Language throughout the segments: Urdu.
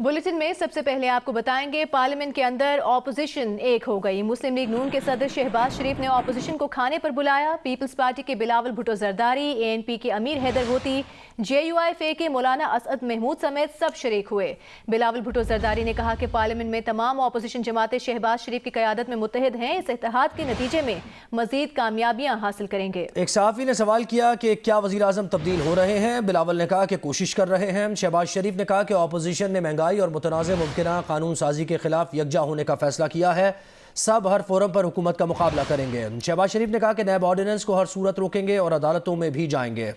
بلیٹن میں سب سے پہلے آپ کو بتائیں گے، پارلیمنٹ کے اندر اپوزیشن ایک ہو گئی۔ مسلم لیگ نون کے صدر شہباز شریف نے اپوزیشن کو کھانے پر بلایا۔ پیپلز پارٹی کے Bilawal Bhutto Zardari A N P کے امیر حیدر ہوتی جے یو آئی فے کے مولانا اسعد محمود سمیت سب شریک ہوئے۔ بلاول بھٹو زرداری نے کہا کہ پارلیمنٹ میں تمام اپوزیشن جماعتیں شہباز شریف کی قیادت میں متحد ہیں۔ اس اتحاد کے نتیجے میں مزید کامیابیاں حاصل کریں گے۔ ایک صحافی نے سوال کیا کہ کیا وزیر اعظم تبدیل ہو رہے ہیں؟ بلاول نے کہا کہ کوشش کر رہے ہیں۔ شہباز شریف نے کہا کہ اپوزیشن نے مہنگائی اور متنازع ممکنہ قانون سازی کے خلاف یکجا ہونے کا فیصلہ کیا ہے۔ سب ہر فورم پر حکومت کا مقابلہ کریں گے۔ شہباز شریف نے کہا کہ نیب آرڈیننس کو ہر صورت روکیں گے اور عدالتوں میں بھی جائیں گے۔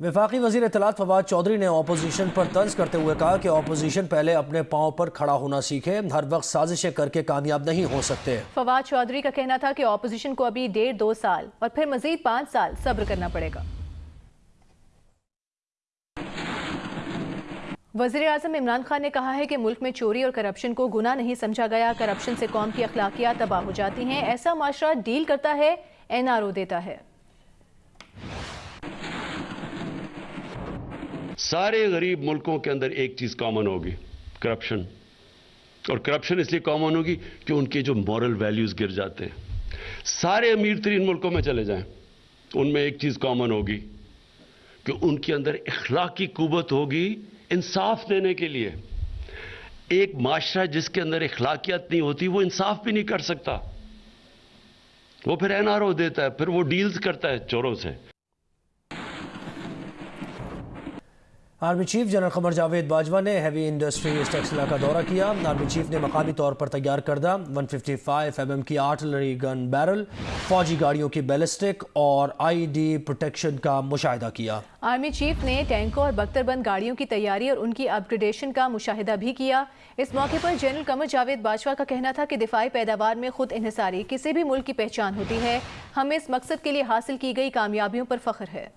وفاقی وزیر اطلاعات فواد چودھری نے اپوزیشن پر طنز کرتے ہوئے کہا کہ اپوزیشن پہلے اپنے پاؤں پر کھڑا ہونا سیکھے۔ ہر وقت سازشیں کر کے کامیاب نہیں ہو سکتے۔ فواد چودھری کا کہنا تھا کہ اپوزیشن کو ابھی ڈیڑھ دو سال اور پھر مزید پانچ سال صبر کرنا پڑے گا۔ وزیر اعظم عمران خان نے کہا ہے کہ ملک میں چوری اور کرپشن کو گناہ نہیں سمجھا گیا۔ کرپشن سے قوم کی اخلاقیات تباہ ہو جاتی ہیں۔ ایسا معاشرہ ڈیل کرتا ہے، این آر او دیتا ہے۔ سارے غریب ملکوں کے اندر ایک چیز کامن ہوگی کرپشن اور کرپشن اس لیے کامن ہوگی کہ ان کے جو مورل ویلیوز گر جاتے ہیں۔ سارے امیر ترین ملکوں میں چلے جائیں، ان میں ایک چیز کامن ہوگی کہ ان کے اندر اخلاقی قوت ہوگی انصاف دینے کے لیے۔ ایک معاشرہ جس کے اندر اخلاقیات نہیں ہوتی، وہ انصاف بھی نہیں کر سکتا۔ وہ پھر این آر او دیتا ہے، پھر وہ ڈیلز کرتا ہے چوروں سے۔ Army chief general Qamar Javed Bajwa نے ہیوی انڈسٹری ٹیکسلا کا دورہ کیا۔ آرمی چیف نے مقامی طور پر تیار کردہ 155 ایم ایم کی آرٹلری گن بیرل، فوجی گاڑیوں کی بیلسٹک اور آئی ڈی پروٹیکشن کا مشاہدہ کیا۔ آرمی چیف نے ٹینکوں اور بختر بند گاڑیوں کی تیاری اور ان کی اپگریڈیشن کا مشاہدہ بھی کیا۔ اس موقع پر جنرل قمر جاوید باجوہ کا کہنا تھا کہ دفاعی پیداوار میں خود انحصاری کسی بھی ملک کی پہچان ہوتی ہے۔ ہمیں اس مقصد کے لیے حاصل کی گئی کامیابیوں پر فخر ہے۔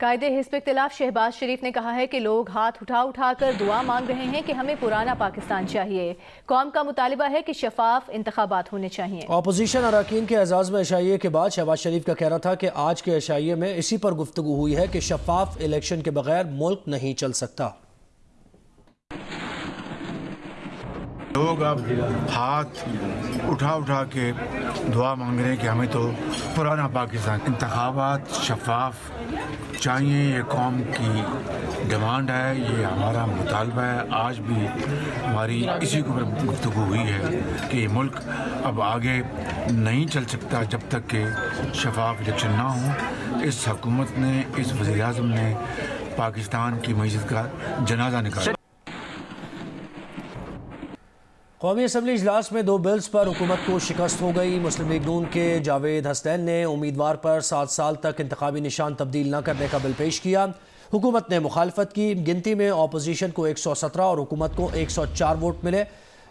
قائد حزب اختلاف شہباز شریف نے کہا ہے کہ لوگ ہاتھ اٹھا اٹھا کر دعا مانگ رہے ہیں کہ ہمیں پرانا پاکستان چاہیے۔ قوم کا مطالبہ ہے کہ شفاف انتخابات ہونے چاہیے۔ اپوزیشن اراکین کے اعزاز میں اشائیے کے بعد شہباز شریف کا کہنا تھا کہ آج کے اشائیے میں اسی پر گفتگو ہوئی ہے کہ شفاف الیکشن کے بغیر ملک نہیں چل سکتا۔ لوگ اب ہاتھ اٹھا اٹھا کے دعا مانگ رہے ہیں کہ ہمیں تو پرانا پاکستان انتخابات، شفاف چاہیے، یہ قوم کی ڈیمانڈ ہے، یہ ہمارا مطالبہ ہے۔ آج بھی ہماری اسی کے اوپر گفتگو ہوئی ہے کہ یہ ملک اب آگے نہیں چل سکتا جب تک کہ شفاف الیکشن نہ ہوں۔ اس حکومت نے، اس وزیر اعظم نے پاکستان کی معیشت کا جنازہ نکالا۔ قومی اسمبلی اجلاس میں دو بلز پر حکومت کو شکست ہو گئی۔ مسلم لیگ نون کے جاوید حسین نے امیدوار پر سات سال تک انتخابی نشان تبدیل نہ کرنے کا بل پیش کیا۔ حکومت نے مخالفت کی۔ گنتی میں اپوزیشن کو ایک سو سترہ اور حکومت کو ایک سو چار ووٹ ملے۔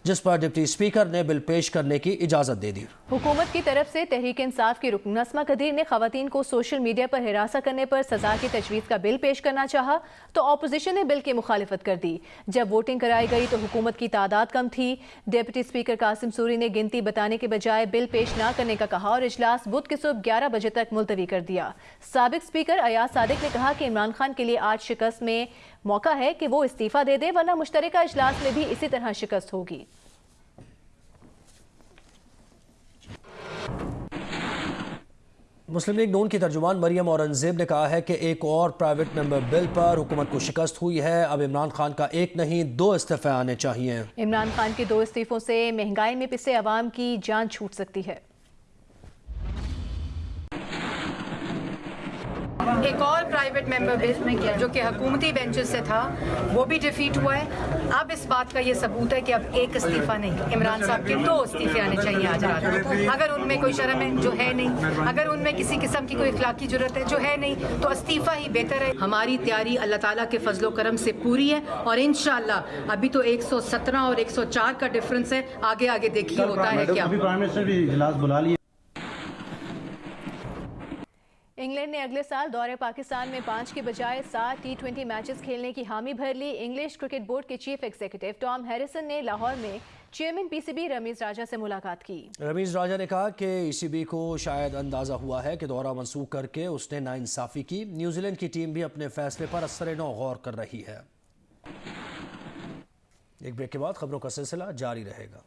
جس پر ڈپٹی اسپیکر نے بل پیش کرنے کی اجازت دے دی۔ حکومت کی طرف سے تحریک انصاف کی رکن نسمہ قدیر نے خواتین کو سوشل میڈیا پر ہراساں کرنے پر سزا کی تجویز کا بل پیش کرنا چاہا تو اپوزیشن نے بل کی مخالفت کر دی۔ جب ووٹنگ کرائی گئی تو حکومت کی تعداد کم تھی۔ ڈپٹی اسپیکر قاسم سوری نے گنتی بتانے کے بجائے بل پیش نہ کرنے کا کہا اور اجلاس بدھ کے صبح گیارہ بجے تک ملتوی کر دیا۔ سابق اسپیکر ایاز صادق نے کہا کہ عمران خان کے لیے آج شکست میں موقع ہے کہ وہ استعفیٰ دے دے ورنہ مشترکہ اجلاس میں بھی اسی طرح شکست ہوگی۔ مسلم لیگ نون کی ترجمان مریم اورنگزیب نے کہا ہے کہ ایک اور پرائیویٹ ممبر بل پر حکومت کو شکست ہوئی ہے۔ اب عمران خان کا ایک نہیں، دو استعفے آنے چاہیے۔ عمران خان کے دو استعفوں سے مہنگائی میں پسے عوام کی جان چھوٹ سکتی ہے۔ ایک اور پرائیویٹ ممبر بل جو کہ حکومتی بینچز سے تھا وہ بھی ڈیفیٹ ہوا ہے۔ اب اس بات کا یہ ثبوت ہے کہ اب ایک استعفیٰ نہیں عمران صاحب کے دو استعفے آنے چاہیے آج رات اگر ان میں کوئی شرم ہے جو ہے نہیں اگر ان میں کسی قسم کی کوئی اخلاقی ضرورت ہے جو ہے نہیں تو استعفیٰ ہی بہتر ہے۔ ہماری تیاری اللہ تعالیٰ کے فضل و کرم سے پوری ہے اور انشاءاللہ ابھی تو ایک سو سترہ اور ایک سو چار کا ڈفرنس ہے۔ آگے آگے دیکھیے ہوتا ہے کیا۔ انگلینڈ نے اگلے سال دورے پاکستان میں پانچ کے بجائے سات ٹی ٹوینٹی میچز کھیلنے کی حامی بھر لی۔ انگلش کرکٹ بورڈ کے چیف ایگزیکٹو ٹام ہیریسن نے لاہور میں chairman P C B Ramiz Raja سے ملاقات کی۔ رمیز راجہ نے کہا کہ ای سی بی کو شاید اندازہ ہوا ہے کہ دورہ منسوخ کر کے اس نے ناانصافی کی۔ نیوزی لینڈ کی ٹیم بھی اپنے فیصلے پر اثر نو غور کر رہی ہے۔ ایک بریک کے بعد خبروں کا سلسلہ جاری رہے گا۔